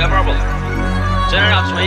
i'm 不？真是让吹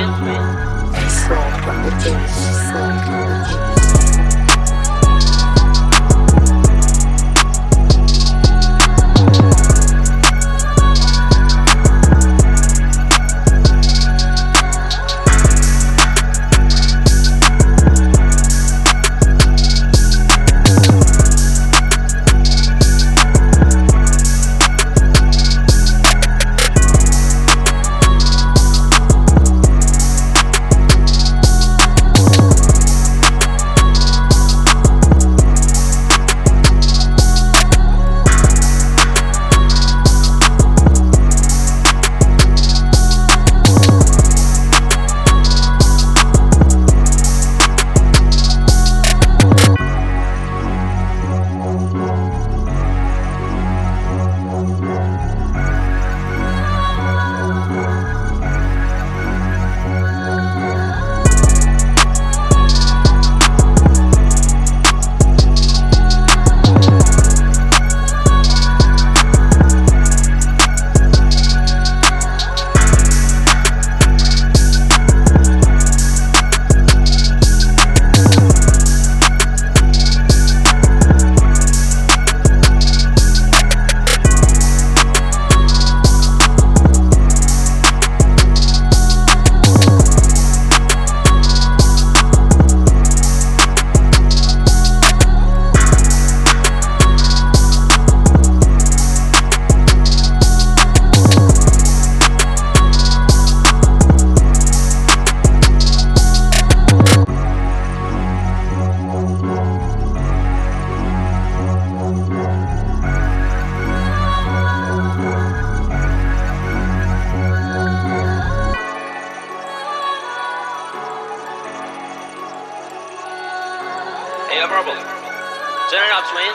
Yo, purple. Turn it up, Swain.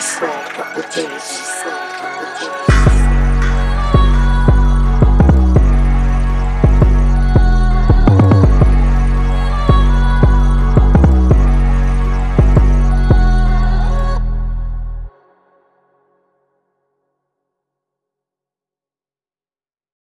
Slide on the days, slide